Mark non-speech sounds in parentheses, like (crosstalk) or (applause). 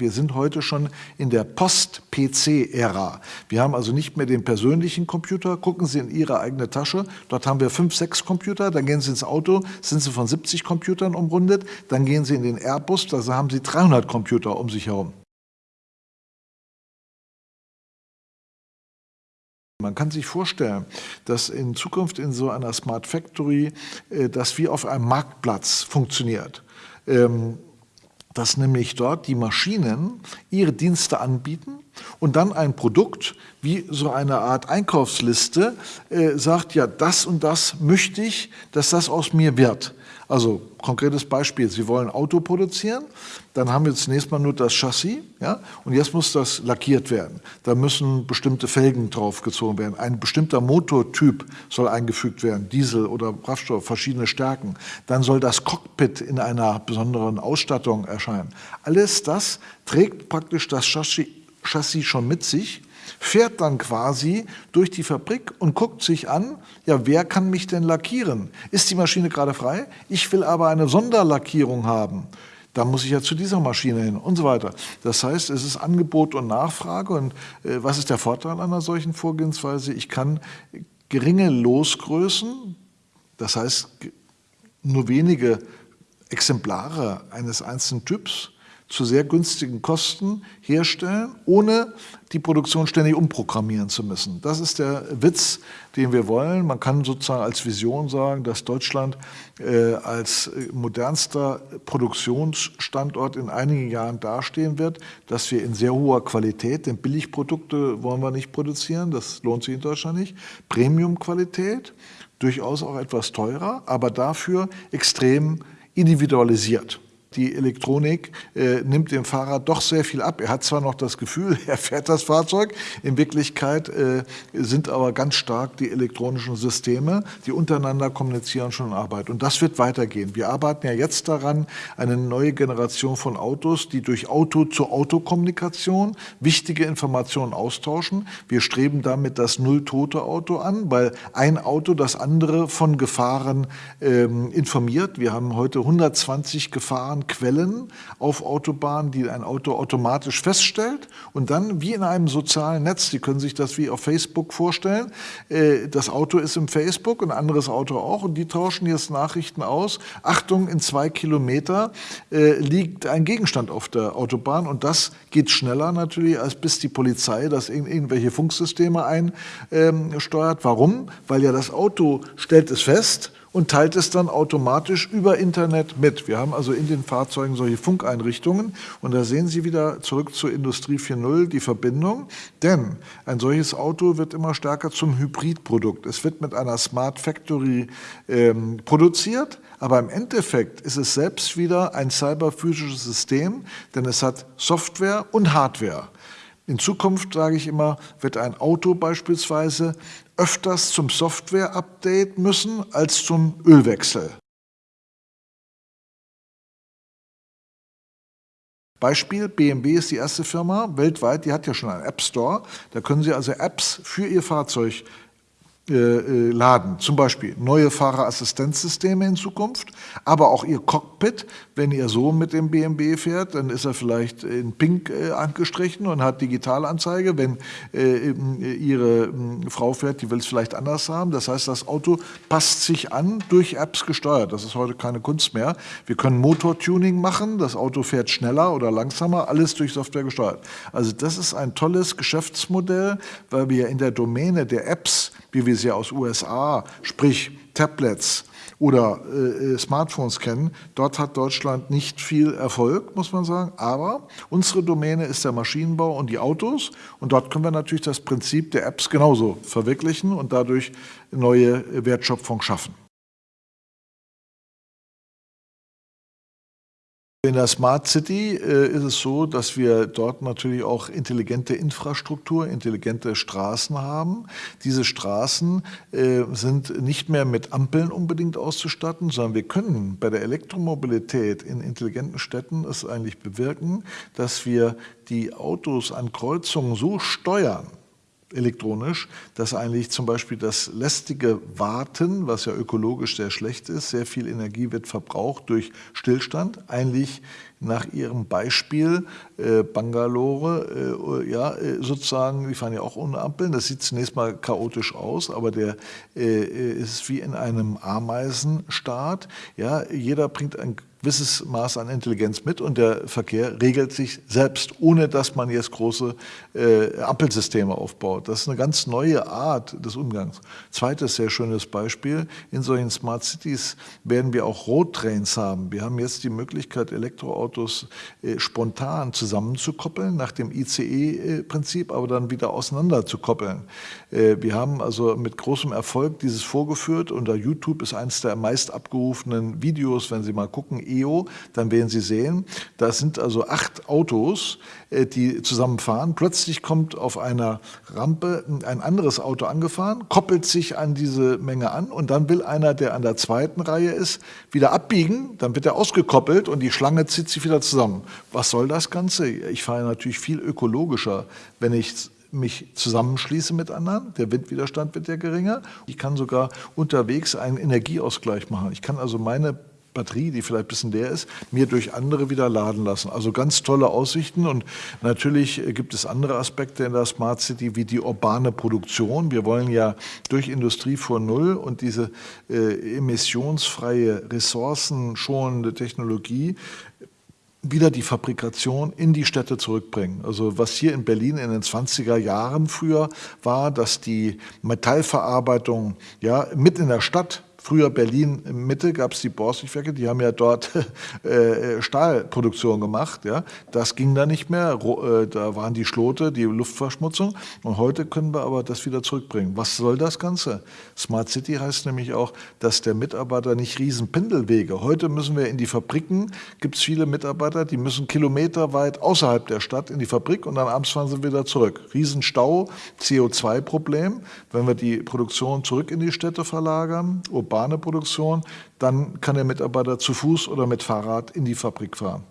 Wir sind heute schon in der Post-PC-Ära. Wir haben also nicht mehr den persönlichen Computer. Gucken Sie in Ihre eigene Tasche. Dort haben wir fünf, sechs Computer. Dann gehen Sie ins Auto, sind Sie von 70 Computern umrundet. Dann gehen Sie in den Airbus, da haben Sie 300 Computer um sich herum. Man kann sich vorstellen, dass in Zukunft in so einer Smart Factory äh, das wie auf einem Marktplatz funktioniert. Ähm, dass nämlich dort die Maschinen ihre Dienste anbieten und dann ein Produkt wie so eine Art Einkaufsliste äh, sagt, ja, das und das möchte ich, dass das aus mir wird. Also konkretes Beispiel, Sie wollen Auto produzieren, dann haben wir zunächst mal nur das Chassis ja, und jetzt muss das lackiert werden. Da müssen bestimmte Felgen draufgezogen werden. Ein bestimmter Motortyp soll eingefügt werden, Diesel oder Kraftstoff, verschiedene Stärken. Dann soll das Cockpit in einer besonderen Ausstattung erscheinen. Alles das trägt praktisch das Chassis, Chassis schon mit sich fährt dann quasi durch die Fabrik und guckt sich an, ja, wer kann mich denn lackieren? Ist die Maschine gerade frei? Ich will aber eine Sonderlackierung haben. Da muss ich ja zu dieser Maschine hin und so weiter. Das heißt, es ist Angebot und Nachfrage. Und äh, was ist der Vorteil einer solchen Vorgehensweise? Ich kann geringe Losgrößen, das heißt nur wenige Exemplare eines einzelnen Typs, zu sehr günstigen Kosten herstellen, ohne die Produktion ständig umprogrammieren zu müssen. Das ist der Witz, den wir wollen. Man kann sozusagen als Vision sagen, dass Deutschland äh, als modernster Produktionsstandort in einigen Jahren dastehen wird, dass wir in sehr hoher Qualität, denn Billigprodukte wollen wir nicht produzieren, das lohnt sich in Deutschland nicht, Premiumqualität, durchaus auch etwas teurer, aber dafür extrem individualisiert die Elektronik äh, nimmt dem Fahrer doch sehr viel ab. Er hat zwar noch das Gefühl, (laughs) er fährt das Fahrzeug, in Wirklichkeit äh, sind aber ganz stark die elektronischen Systeme, die untereinander kommunizieren, schon in Arbeit. Und das wird weitergehen. Wir arbeiten ja jetzt daran, eine neue Generation von Autos, die durch Auto-zu-Auto-Kommunikation wichtige Informationen austauschen. Wir streben damit das Null-Tote-Auto an, weil ein Auto das andere von Gefahren ähm, informiert. Wir haben heute 120 Gefahren Quellen auf Autobahnen, die ein Auto automatisch feststellt und dann wie in einem sozialen Netz, die können sich das wie auf Facebook vorstellen, äh, das Auto ist im Facebook, ein anderes Auto auch und die tauschen jetzt Nachrichten aus. Achtung, in zwei Kilometer äh, liegt ein Gegenstand auf der Autobahn und das geht schneller natürlich, als bis die Polizei das in irgendwelche Funksysteme einsteuert. Warum? Weil ja das Auto stellt es fest und teilt es dann automatisch über Internet mit. Wir haben also in den Fahrzeugen solche Funkeinrichtungen und da sehen Sie wieder zurück zur Industrie 4.0 die Verbindung, denn ein solches Auto wird immer stärker zum Hybridprodukt. Es wird mit einer Smart Factory ähm, produziert, aber im Endeffekt ist es selbst wieder ein cyberphysisches System, denn es hat Software und Hardware. In Zukunft, sage ich immer, wird ein Auto beispielsweise öfters zum Software-Update müssen als zum Ölwechsel. Beispiel, BMW ist die erste Firma weltweit, die hat ja schon einen App Store. Da können Sie also Apps für Ihr Fahrzeug laden. Zum Beispiel neue Fahrerassistenzsysteme in Zukunft, aber auch Ihr Cockpit. Wenn ihr so mit dem BMW fährt, dann ist er vielleicht in Pink äh, angestrichen und hat Digitalanzeige. Wenn Ihre Frau fährt, die will es vielleicht anders haben. Das heißt, das Auto passt sich an, durch Apps gesteuert. Das ist heute keine Kunst mehr. Wir können Motortuning machen, das Auto fährt schneller oder langsamer, alles durch Software gesteuert. Also das ist ein tolles Geschäftsmodell, weil wir in der Domäne der Apps wie wir sie aus USA, sprich Tablets oder äh, Smartphones kennen. Dort hat Deutschland nicht viel Erfolg, muss man sagen. Aber unsere Domäne ist der Maschinenbau und die Autos. Und dort können wir natürlich das Prinzip der Apps genauso verwirklichen und dadurch neue Wertschöpfung schaffen. In der Smart City äh, ist es so, dass wir dort natürlich auch intelligente Infrastruktur, intelligente Straßen haben. Diese Straßen äh, sind nicht mehr mit Ampeln unbedingt auszustatten, sondern wir können bei der Elektromobilität in intelligenten Städten es eigentlich bewirken, dass wir die Autos an Kreuzungen so steuern, elektronisch, dass eigentlich zum Beispiel das lästige Warten, was ja ökologisch sehr schlecht ist, sehr viel Energie wird verbraucht durch Stillstand, eigentlich nach ihrem Beispiel äh, Bangalore, äh, ja, äh, sozusagen, die fahren ja auch ohne Ampeln, das sieht zunächst mal chaotisch aus, aber der äh, ist wie in einem Ameisenstaat, ja, jeder bringt ein gewisses Maß an Intelligenz mit und der Verkehr regelt sich selbst, ohne dass man jetzt große äh, Ampelsysteme aufbaut. Das ist eine ganz neue Art des Umgangs. Zweites sehr schönes Beispiel, in solchen Smart Cities werden wir auch Roadtrains haben. Wir haben jetzt die Möglichkeit, Elektroautos äh, spontan zusammenzukoppeln, nach dem ICE-Prinzip, aber dann wieder auseinanderzukoppeln. Äh, wir haben also mit großem Erfolg dieses vorgeführt. Unter YouTube ist eines der meist abgerufenen Videos, wenn Sie mal gucken, EO, dann werden Sie sehen, da sind also acht Autos, äh, die zusammenfahren. Plötzlich kommt auf einer Rampe ein anderes Auto angefahren, koppelt sich an diese Menge an und dann will einer, der an der zweiten Reihe ist, wieder abbiegen, dann wird er ausgekoppelt und die Schlange zieht sich wieder zusammen. Was soll das Ganze? Ich fahre natürlich viel ökologischer, wenn ich mich zusammenschließe mit anderen, der Windwiderstand wird ja geringer. Ich kann sogar unterwegs einen Energieausgleich machen. Ich kann also meine Batterie, die vielleicht ein bisschen leer ist, mir durch andere wieder laden lassen. Also ganz tolle Aussichten und natürlich gibt es andere Aspekte in der Smart City wie die urbane Produktion. Wir wollen ja durch Industrie vor Null und diese äh, emissionsfreie, ressourcenschonende Technologie wieder die Fabrikation in die Städte zurückbringen. Also was hier in Berlin in den 20er Jahren früher war, dass die Metallverarbeitung ja mit in der Stadt Früher Berlin Mitte gab es die Borsigwerke, die haben ja dort (laughs) äh, Stahlproduktion gemacht. Ja. Das ging da nicht mehr, äh, da waren die Schlote, die Luftverschmutzung. Und heute können wir aber das wieder zurückbringen. Was soll das Ganze? Smart City heißt nämlich auch, dass der Mitarbeiter nicht riesen Pendelwege. Heute müssen wir in die Fabriken, gibt es viele Mitarbeiter, die müssen kilometerweit außerhalb der Stadt in die Fabrik und dann abends fahren sie wieder zurück. Riesenstau, CO2-Problem, wenn wir die Produktion zurück in die Städte verlagern, urbane Produktion, dann kann der Mitarbeiter zu Fuß oder mit Fahrrad in die Fabrik fahren.